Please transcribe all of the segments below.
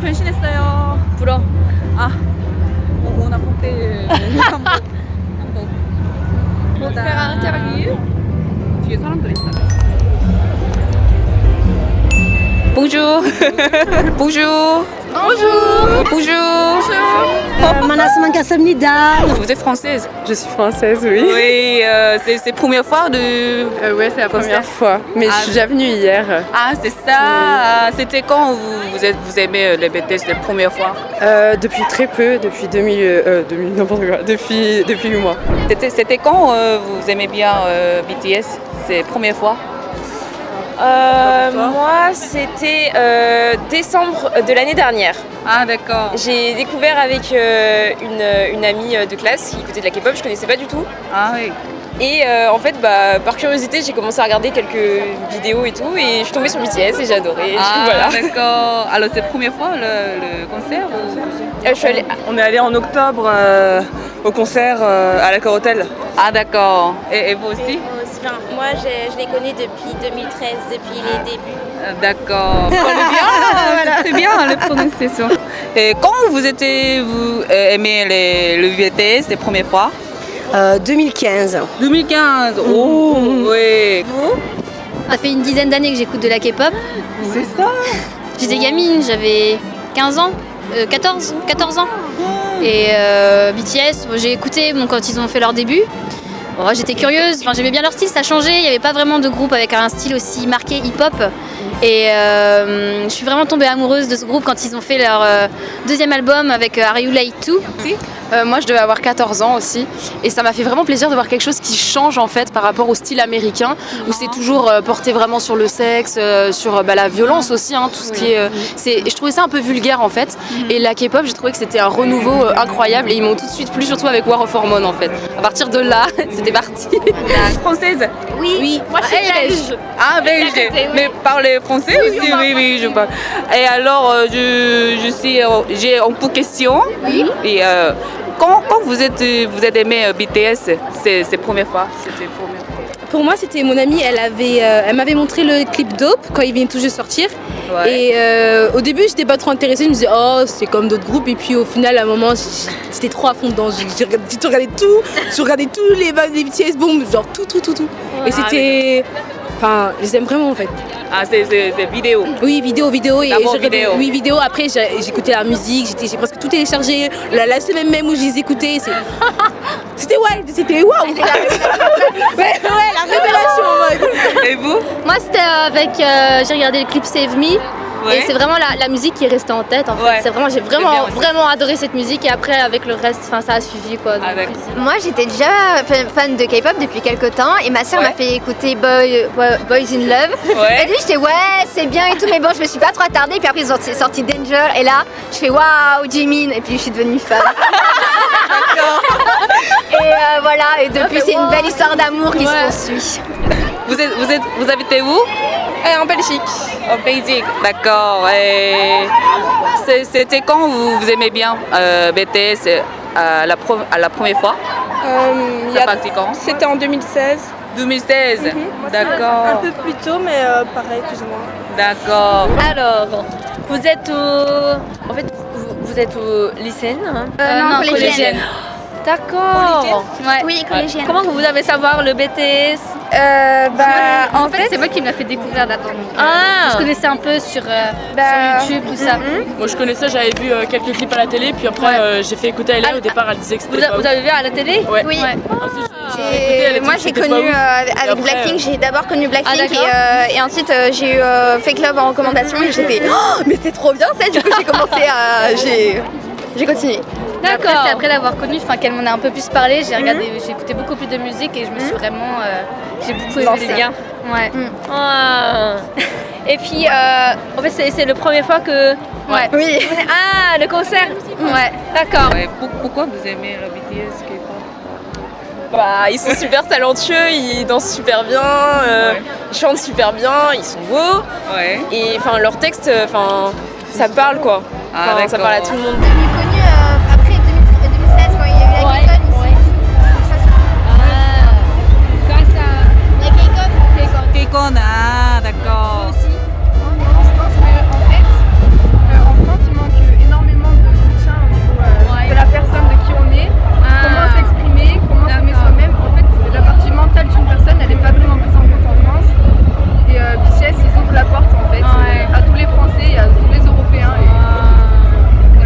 변신했어요. 불어. 아, 오, 오나 pompe 한복. 한복. 보다. 뒤에 사람들 있다. Bonjour. Bonjour. Bonjour. Bonjour. Vous êtes française Je suis française, oui. Oui, euh, c'est la première fois de... Euh, oui, c'est la première fois. Mais je ah. suis déjà venue hier. Ah, c'est ça. Ah, c'était quand vous, vous, aimez euh, les BTS la première fois? Euh, Depuis très peu, depuis 2000... depuis, depuis 8 mois. C'était quand vous aimez bien BTS C'est la première fois? Euh, moi, c'était euh, décembre de l'année dernière. Ah, d'accord. J'ai découvert avec euh, une, une amie de classe qui écoutait de la K-pop, je connaissais pas du tout. Ah oui. Et euh, en fait, bah, par curiosité, j'ai commencé à regarder quelques vidéos et tout, et je suis tombée sur BTS et j'ai adoré. Ah, voilà. d'accord. Alors, c'est la première fois le, le concert ou- Euh, je suis allée- On est allé en octobre euh, au concert euh, à l'Accor Hotel. Ah, d'accord. Et, et vous aussi? Enfin, moi, je, je les connais depuis 2013, depuis les débuts. Ah, D'accord. Bien, très bien la prononciation. Et quand vous étiez, vous euh, aimez les, le BTS la première fois Euh, 2015. 2015. Oh, oui. Ça fait une dizaine d'années que j'écoute de la K-pop. C'est ça. J'étais gamine, j'avais 15 ans, euh, 14, 14 ans. Et euh, BTS, j'ai écouté bon, quand ils ont fait leur début. Bon, J'étais curieuse, enfin, j'aimais bien leur style, ça changeait. Il n'y avait pas vraiment de groupe avec un style aussi marqué hip-hop. Et euh, je suis vraiment tombée amoureuse de ce groupe quand ils ont fait leur euh, deuxième album avec euh, Are You Late. Euh, moi, je devais avoir 14 ans aussi. Et ça m'a fait vraiment plaisir de voir quelque chose qui change en fait par rapport au style américain, où c'est toujours euh, porté vraiment sur le sexe, euh, sur bah, la violence aussi, hein, tout ce qui est. c'est- je trouvais ça un peu vulgaire en fait. Et la K-pop, j'ai trouvé que c'était un renouveau incroyable. Et ils m'ont tout de suite plu, surtout avec War of Hormones en fait. À partir de là, c'était parti. Française? Oui, oui. moi je suis belge. Ah, belge. Mais parlez français aussi? Oui, oui, je parle. Et alors, je, je suis, j'ai un peu de questions. Oui. Et euh, quand, quand vous êtes, vous êtes aimé euh, BTS, c'est première fois? Pour moi, c'était mon amie, elle, avait, euh, elle m'avait montré le clip Dope quand il vient tout juste sortir. Ouais. Et euh, au début, j'étais pas trop intéressée, je me disais, oh, c'est comme d'autres groupes. Et puis au final, à un moment, j'étais trop à fond dedans. J'ai regardé, tout, j'ai regardé tous les, les BTS, boom, genre tout, tout, tout, tout. Et c'était. Enfin, je les aime vraiment en fait. Ah, c'est vidéo. Oui, vidéo, vidéo. Et je vidéo. Oui, vidéo. Après, j'écoutais la musique, j'étais- j'ai presque tout téléchargé. La, la semaine même où je les écoutais, c'était ouais, c'était waouh! ouais, ouais, la révélation en mode. Et vous? Moi c'était avec, euh, j'ai regardé le clip Save Me. Ouais. Et c'est vraiment la, la musique qui est restée en tête en fait. Ouais. C'est vraiment, j'ai vraiment, vraiment adoré cette musique et après avec le reste, enfin ça a suivi quoi. donc. Ah. Moi, j'étais déjà fan- de K-pop depuis quelques temps et ma sœur Ouais. m'a fait écouter Boy- Boy- Boys in Love. Ouais. Et lui, j'étais ouais, c'est bien et tout, mais bon, je me suis pas trop attardée. Puis après, ils ont sorti, Danger et là, je fais waouh, Jimin. Et puis, je suis devenue fan. et euh, voilà, et depuis, c'est une belle histoire d'amour qui se poursuit. Vous, êtes, vous, êtes, vous habitez où? En Belgique. En Belgique. D'accord. Et C'était quand vous, vous aimez bien euh, BTS euh, à la, pro- à la première fois? Ça partit quand? C'était en 2016. 2016. Un D'accord. peu plus tôt, mais euh, pareil, plus ou moins. D'accord. Alors, vous êtes au. En fait, vous, vous êtes au lycéenne hein? Euh, non, collégienne. D'accord. Ouais. Oui, collégienne. Comment vous avez savoir le BTS Euh, bah, En fait, c'est moi qui me l'a fait découvrir d'abord. donc, euh, Ah Je connaissais un peu sur, euh, Bah, sur YouTube, tout ça. Moi, je connaissais, j'avais vu euh, quelques clips à la télé, puis après, euh, j'ai fait écouter à Hélène. Au départ, elle disait que vous, c'était a- pas vous avez vu à la télé? Ouais. oui. Ensuite, j'ai Et écouté, elle a dit moi j'ai connu euh, avec Blackpink, j'ai d'abord connu Blackpink Ah, et, euh, ensuite euh, j'ai eu euh, Fake Love en recommandation et j'ai fait oh, mais c'est trop bien ça du coup j'ai commencé à j'ai continué. Après, D'accord. après l'avoir connue, enfin qu'elle m'en a un peu plus parlé, j'ai regardé, j'ai écouté beaucoup plus de musique et je me suis vraiment, euh, j'ai beaucoup aimé les gars. Ouais. Ah. Et puis, euh, en fait, c'est c'est la première fois que. Ouais. Oui. Ah, le concert Ouais. D'accord. Ouais, pourquoi vous aimez le BTS Bah, ils sont super talentueux, ils dansent super bien, euh, Ouais. ils chantent super bien, ils sont beaux. Ouais. Et enfin, leurs textes, euh, enfin, ça parle quoi. Ah, ça parle à tout le monde. Ah d'accord. Aussi. Je pense qu'en fait, euh, en France, il manque énormément de soutien au niveau euh, de la personne de qui on est. Ah. Comment s'exprimer, comment s'aimer soi-même. En fait, la partie mentale d'une personne, elle n'est pas vraiment prise en compte en France. Et euh, BTS, ils ouvrent la porte en fait à tous les Français et à tous les Européens. Ah.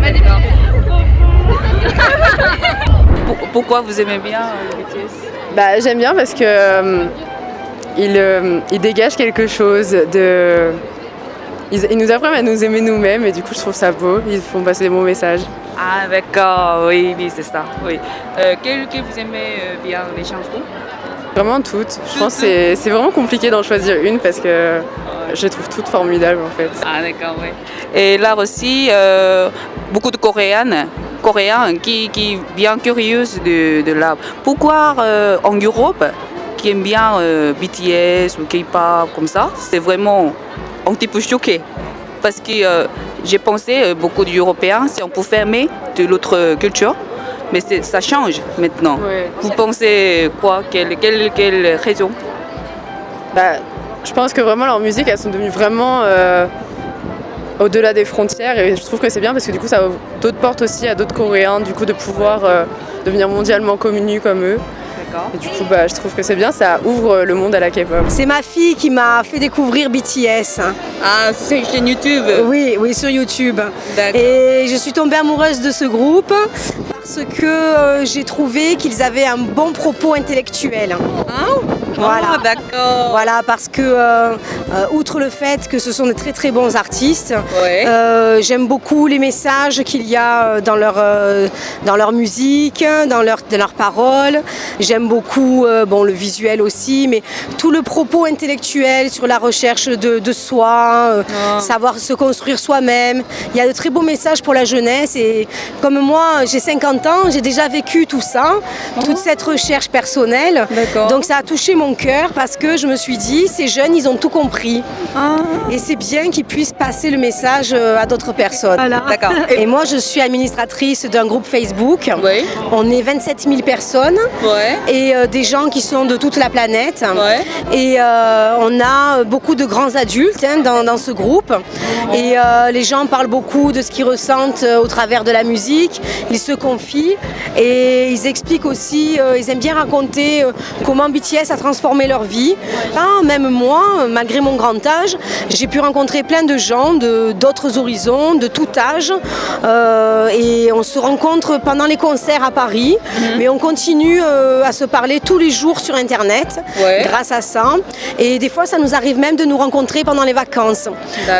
Pourquoi vous aimez bien BTS bah, J'aime bien parce que ils, euh, ils dégagent quelque chose de. Ils, ils nous apprennent à nous aimer nous-mêmes et du coup je trouve ça beau. Ils font passer des bons messages. Ah d'accord, oui, oui, c'est ça. Oui. Euh, quel que vous aimez euh, bien les chansons? Vraiment toutes. Je pense que c'est- vraiment compliqué d'en choisir une parce que je les trouve toutes formidables en fait. Ah d'accord, oui. Et là aussi, euh, beaucoup de Coréennes, Coréens qui, qui bien curieuses de, de l'art. Pourquoi en Europe, qui aiment bien euh, BTS ou K-pop comme ça, c'est vraiment un petit peu choqué. Parce que euh, j'ai pensé, euh, beaucoup d'Européens, si on pouvait aimer de l'autre culture, mais ça change maintenant. Ouais. Vous pensez quoi? Quelle, quelle, quelle raison? Bah, je pense que vraiment leurs musiques elles sont devenues vraiment euh, au-delà des frontières et je trouve que c'est bien parce que du coup ça ouvre d'autres portes aussi à d'autres Coréens du coup de pouvoir euh, devenir mondialement connus comme eux. D'accord. Et du coup bah, je trouve que c'est bien, ça ouvre le monde à la K-pop. C'est ma fille qui m'a fait découvrir BTS. hein. Ah, c'est une chaîne YouTube. Oui, oui, sur YouTube. D'accord. Et je suis tombée amoureuse de ce groupe parce que euh, j'ai trouvé qu'ils avaient un bon propos intellectuel. Voilà. Ah. Voilà, parce que, euh, euh, outre le fait que ce sont de très très bons artistes, Ouais. euh, j'aime beaucoup les messages qu'il y a dans leur, euh, dans leur musique, dans leur, dans leurs paroles. J'aime beaucoup bon, le visuel aussi, mais tout le propos intellectuel sur la recherche de, de soi, Ah. savoir se construire soi-même. Il y a de très beaux messages pour la jeunesse et comme moi, j'ai 50 ans, j'ai déjà vécu tout ça, toute cette recherche personnelle. Donc ça a touché mon cœur parce que je me suis dit, ces jeunes, ils ont tout compris. Ah. Et c'est bien qu'ils puissent passer le message euh, à d'autres personnes. D'accord. Et moi, je suis administratrice d'un groupe Facebook. Oui. On est 27 000 personnes Ouais. et euh, des gens qui sont de toute la planète. Ouais. Et euh, on a beaucoup de grands adultes hein, dans, dans ce groupe. Et euh, les gens parlent beaucoup de ce qu'ils ressentent au travers de la musique. Ils se confient et ils expliquent aussi, ils aiment bien raconter comment BTS a transformé leur vie. Ah, même moi, malgré mon grand âge, j'ai pu rencontrer plein de gens de d'autres horizons, de tout âge. Euh, et on se rencontre pendant les concerts à Paris. Mais on continue euh, à se parler tous les jours sur Internet Ouais. grâce à ça. Et des fois, ça nous arrive même de nous rencontrer pendant les vacances.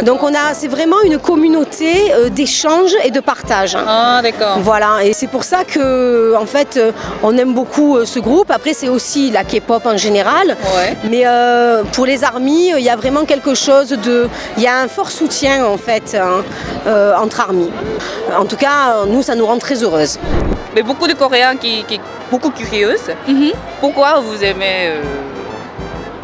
Donc, on a, c'est vraiment une communauté euh, d'échange et de partage. Ah, d'accord. Voilà, et c'est pour ça que, en fait, euh, on aime beaucoup ce groupe. Après, c'est aussi la K-pop en général. Ouais. Mais euh, pour les armies, il y a vraiment quelque chose de. Il y a un fort soutien, en fait, hein, euh, entre armies. En tout cas, nous, ça nous rend très heureuses. Mais beaucoup de Coréens qui, qui beaucoup curieuses. Mhm. Pourquoi vous aimez euh,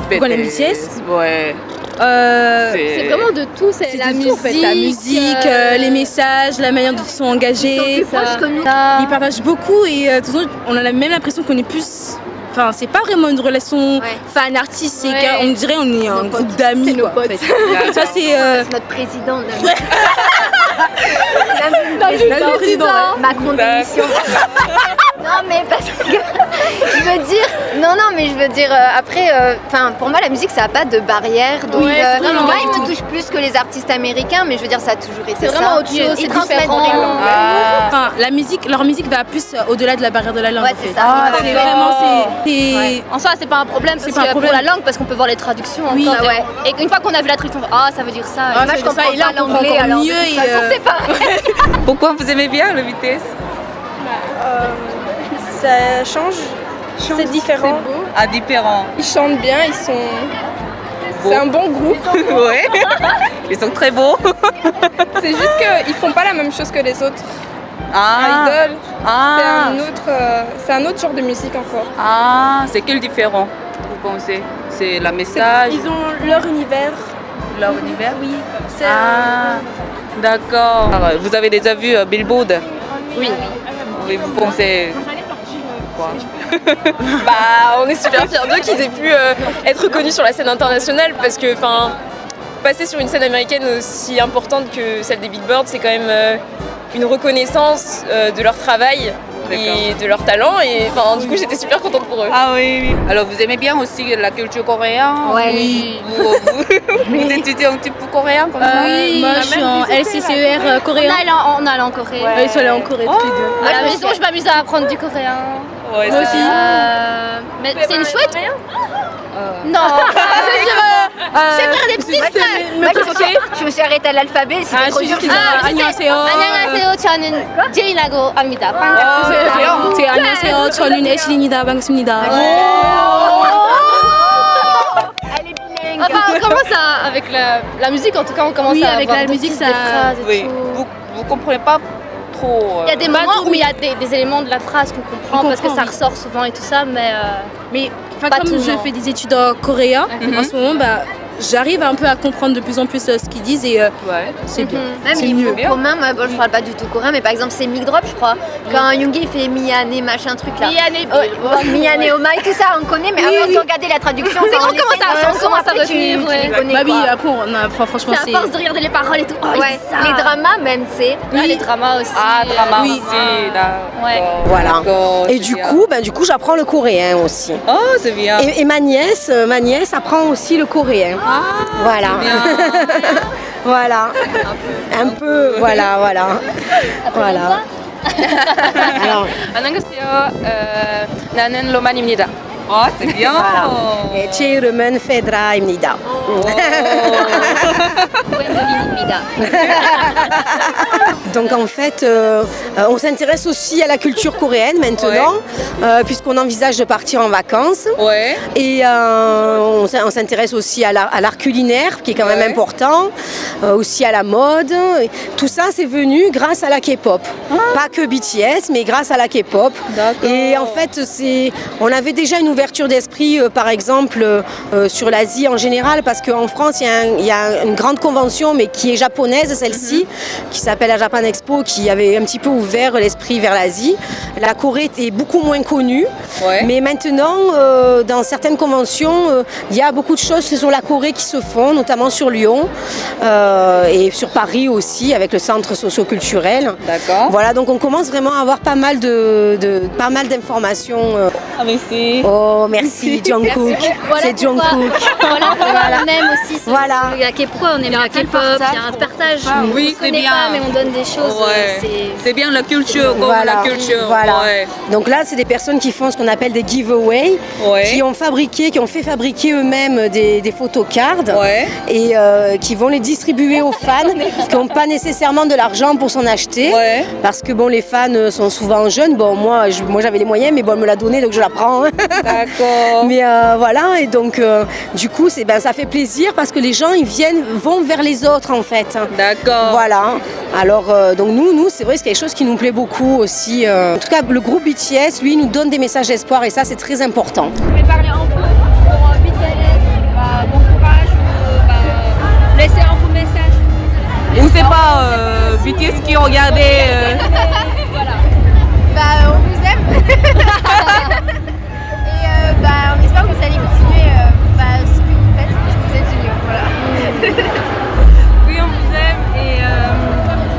Pourquoi les BTS Ouais. Euh, C'est- vraiment de tout, c'est la musique, tout, en fait, la musique, euh, les messages, la manière dont ils sont engagés. Ils sont plus proches que nous. Ils partagent beaucoup et euh, on a la même l'impression qu'on est plus. Enfin, c'est pas vraiment une relation Ouais. fan-artiste, c'est Ouais. gars, on dirait on est un Nos groupe d'amis. C'est nos quoi, en fait. Ça, c'est. euh, C'est notre président. Notre Notre président. Macron démission. non mais parce que je veux dire, non non mais je veux dire euh, après, enfin pour moi la musique ça a pas de barrière donc Ouais, euh, vraiment moi il me touche plus que les artistes américains mais je veux dire ça a toujours été C'est vraiment autre chose, c'est différent. Ah. Enfin, la musique, leur musique va plus euh, au-delà de la barrière de la langue. Ouais, en c'est fait. ça. Ah, C'est d'accord. vraiment, c'est- c'est. Ouais. En soi, c'est pas un problème C'est parce pas un problème. pour la langue, parce qu'on peut voir les traductions. Oui, encore. ouais. Et qu'une fois qu'on a vu la traduction, ah, ça veut dire ça. Ah, moi je veut dire ça, comprends et là, pas l'anglais alors mieux et, euh. Pourquoi vous aimez bien le BTS Ça change, c'est différent. Ah, différent. Ils chantent bien, ils sont. Beau. C'est un bon groupe. ouais. Ils sont très beaux. C'est juste qu'ils font pas la même chose que les autres. Ah. Idol, c'est Ah. un autre, euh, c'est un autre genre de musique encore. Ah, c'est quel différent Vous pensez? C'est la message, Ils ont leur univers. leur univers? Oui. C'est Ah, d'accord. Alors, Vous avez déjà vu euh, Billboard? Oui. Oui, vous pensez quoi Bah, on est super fiers d'eux qu'ils aient pu euh, être reconnus sur la scène internationale parce que, enfin, passer sur une scène américaine aussi importante que celle des Billboard, c'est quand même euh, une reconnaissance euh, de leur travail et de leur talent. Et enfin, du coup, j'étais super contente pour eux. Ah oui, oui. Alors, vous aimez bien aussi la culture coréenne? Ouais. Oui. Vous, vous, vous étudiez un petit peu coréen comme ça Oui, moi je suis en LCCER euh, On coréen. en, on allé en Corée. Ouais, ils sont allés en Corée tous les deux. À la maison, je m'amuse à apprendre du coréen. Ouais, Moi c'est aussi. Euh, mais c'est une chouette Non Je vais faire des petites phrases. me Moi, je, me présenter suis, je me suis arrêtée à l'alphabet, c'était Ah, trop je suis dur. juste Ah, 안녕하세요. 안녕하세요. 저는 제이라고 합니다. 아, 제 안녕하세요. 저는 애슐리입니다. 반갑습니다. Elle est bilingue. Enfin, on commence à, avec la, la musique, en tout cas, on commence Oui, à avec avoir la des musique, petites ça- phrases et Oui, tout. vous, vous comprenez pas trop. euh, Il y a des Pas moments où il y a des, des éléments de la phrase qu'on comprend parce que ça oui. ressort souvent et tout ça, mais euh, Mais Pas comme tout le je fais des études en coréen, Mhm. en ce moment, bah, j'arrive un peu à comprendre de plus en plus euh, ce qu'ils disent et euh, Ouais. c'est bien. Même C'est niveau mieux. commun, moi bon, je parle pas du tout coréen, mais par exemple c'est mic drop, je crois. Quand Yoongi fait Miyane machin truc là. Miyane Oh, bon, Miyane Oma et tout ça, on connaît, mais avant de regarder la traduction, C'est quand on commence à après, tu- retenir, tu ouais. les connais, Bah oui, après on a franchement c'est à force de regarder les paroles et tout. Oh, Ouais, ça. les dramas même, c'est. Ah, les dramas aussi. Ah, drama Oui. aussi, d'accord. Ouais. Voilà. D'accord, Et du coup, ben, du coup, j'apprends le coréen aussi. Oh, c'est bien. Et, et ma nièce, euh, ma nièce apprend aussi le coréen. voilà. voilà. Un peu. Voilà, voilà. voilà. Alors, 안녕하세요. 어, 나는 로만입니다. Oh, c'est bien Et oh. Donc en fait, euh, euh, on s'intéresse aussi à la culture coréenne maintenant, euh, puisqu'on envisage de partir en vacances. Ouais. Et on s'intéresse aussi à l'art culinaire, qui est quand même important, aussi à la mode. Tout ça, c'est venu grâce à la K-pop. Ah. Pas que BTS, mais grâce à la K-pop. Et en fait, on avait déjà une nouvelle ouverture d'esprit, euh, par exemple, euh, sur l'Asie en général, parce qu'en France, il y, a un- il y a une grande convention, mais qui est japonaise, celle-ci, qui s'appelle la Japan Expo, qui avait un petit peu ouvert l'esprit vers l'Asie. La Corée était beaucoup moins connue, Ouais. mais maintenant, euh, dans certaines conventions, euh, il y a beaucoup de choses sur la Corée qui se font, notamment sur Lyon euh, et sur Paris aussi, avec le centre socio-culturel. D'accord. Voilà, donc on commence vraiment à avoir pas mal de, de- pas mal d'informations. euh. Ah. Oh, merci Jungkook. Voilà C'est Jungkook. Voilà pourquoi on aime aussi. ce- Voilà. Il y a pourquoi on aime la K-pop, il y a un partage. Oui, on c'est se connaît bien. pas, mais on donne des choses. Ouais. euh, c'est- bien la culture, comme Voilà. la culture. Voilà. Ouais. Donc là, c'est des personnes qui font ce qu'on appelle des giveaways, Ouais. qui ont fabriqué, qui ont fait fabriquer eux-mêmes des, des photocards Ouais. et euh, qui vont les distribuer aux fans qui n'ont pas nécessairement de l'argent pour s'en acheter. Ouais. Parce que bon, les fans euh, sont souvent jeunes. Bon, moi, j'avais les moyens, mais bon, elle me l'a donné, donc je la prends. D'accord. Mais euh, voilà, et donc euh, du coup, c'est ben, ça fait plaisir parce que les gens ils viennent, vont vers les autres en fait. D'accord. Voilà. Alors euh, donc nous, nous c'est vrai, c'est quelque chose qui nous plaît beaucoup aussi. euh. En tout cas, le groupe BTS, lui, nous donne des messages d'espoir et ça, c'est très important. Vous pouvez parler un peu pour euh, BTS, bah, bon courage ou bah, laisser un beau message. Ou c'est pas euh, BTS qui regardait. euh, Bah, on vous aime.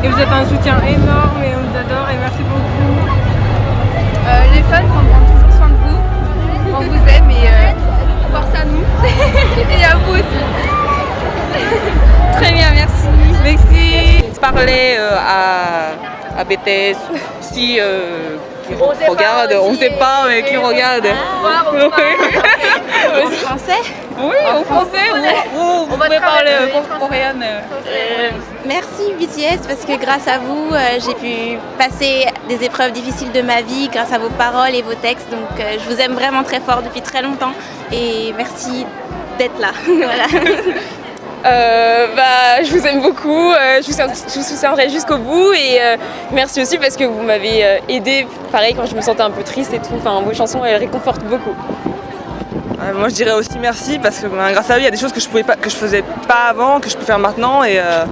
et vous êtes un soutien énorme et on vous adore et merci beaucoup. Euh, les fans prendront toujours soin de vous. On vous aime et euh, force à nous. et à vous aussi. Très bien, merci. Merci. Parler euh, à, à BTS si euh, qui regarde, on sait pas, mais qui regarde. En français? Oui, en français ou, ou vous pouvez parler euh, coréenne. euh. Merci BTS parce que grâce à vous, euh, j'ai pu passer des épreuves difficiles de ma vie grâce à vos paroles et vos textes. Donc euh, je vous aime vraiment très fort depuis très longtemps et merci d'être là. Voilà. Euh, bah, je vous aime beaucoup, euh, je, vous, soutiens- je vous soutiendrai jusqu'au bout et euh, merci aussi parce que vous m'avez euh, aidé, pareil quand je me sentais un peu triste et tout, enfin vos chansons elles réconfortent beaucoup. Euh, moi je dirais aussi merci parce que ben, grâce à eux il y a des choses que je pouvais pas que je faisais pas avant que je peux faire maintenant et euh,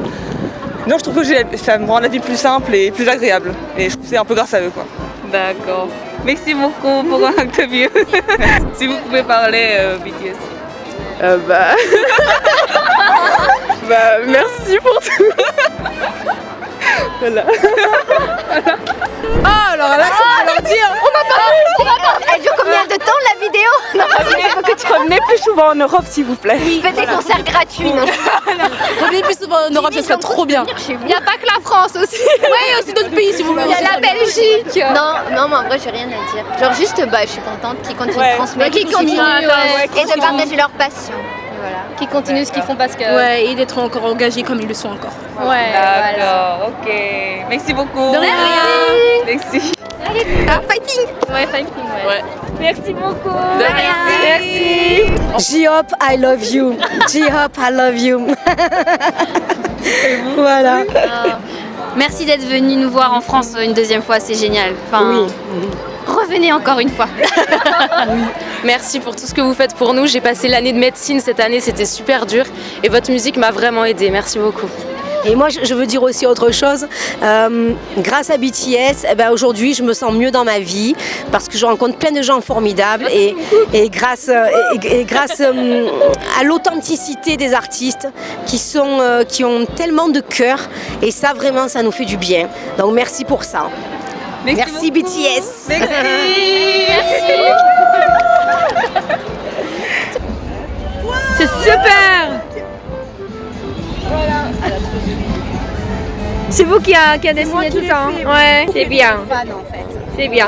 non je trouve que ça me rend la vie plus simple et plus agréable et je trouve que c'est un peu grâce à eux quoi. D'accord. Merci beaucoup pour l'interview. si vous pouvez parler euh, BTS. Euh, bah... bah, merci pour tout. Voilà. Ah, alors là, on va leur dire. On va pas, on va pas. dure combien de temps la vidéo? Non, Il faut que tu revenais plus souvent en Europe, s'il vous plaît. oui. Faites des concerts gratuits. non? Revenez plus souvent en Europe, ça serait trop bien. Il n'y a pas que la France aussi. Ouais, aussi d'autres pays si vous voulez. Il y a la Belgique. Non, non, mais en vrai, j'ai rien à dire. Genre juste, bah, je suis contente qu'ils continuent Ouais. de transmettre, Qu'ils continuent, et qu'ils de partager leur passion. Voilà. Qui continuent ce qu'ils font parce que. Ouais, et d'être encore engagés comme ils le sont encore. Ouais, voilà. D'accord, ok. Merci beaucoup. De rien. Merci. Ah, fighting Ouais, fighting, ouais. Merci beaucoup. Merci. J-Hop, I love you. J-Hop, I love you. voilà. Ah. Merci d'être venu nous voir en France une deuxième fois, c'est génial. Enfin, revenez encore une fois. Merci pour tout ce que vous faites pour nous. J'ai passé l'année de médecine cette année, c'était super dur. Et votre musique m'a vraiment aidée. Merci beaucoup. Et moi, je veux dire aussi autre chose. Euh, grâce à BTS, eh ben, aujourd'hui, je me sens mieux dans ma vie parce que je rencontre plein de gens formidables et, et grâce, et, et grâce euh, à l'authenticité des artistes qui, sont, euh, qui ont tellement de cœur et ça, vraiment, ça nous fait du bien. Donc, merci pour ça. Merci, BTS. C'est super. C'est vous qui a, qui a dessiné tout ça hein. Ouais, c'est bien. C'est bien.